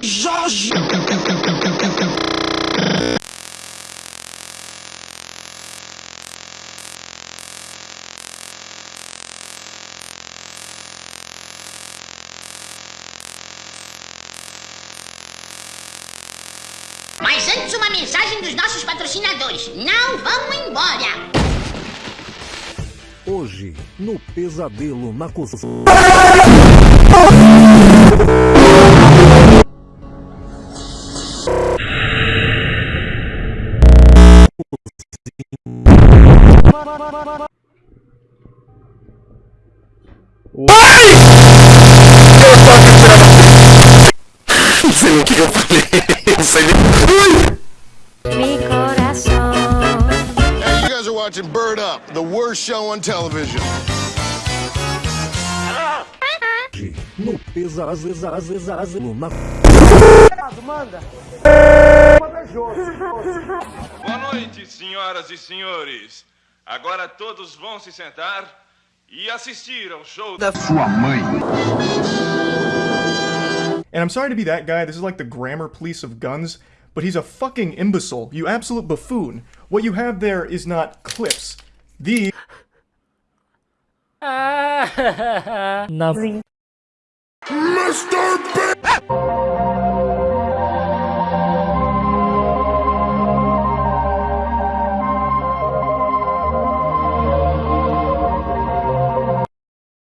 Jorge! Mas antes uma mensagem dos nossos patrocinadores. Não vão embora! Hoje, no Pesadelo na Cozinha. Não sei o que eu falei. Não sei nem. Watching Bird Up, the worst show on television. Hoje, no Pesadelo na Boa noite, senhoras e senhores. Agora todos vão se sentar e assistir ao show da sua mãe. And I'm sorry to be that guy, this is like the grammar police of guns, but he's a fucking imbecile, you absolute buffoon. What you have there is not clips. These Na... Mr. Big! Ah.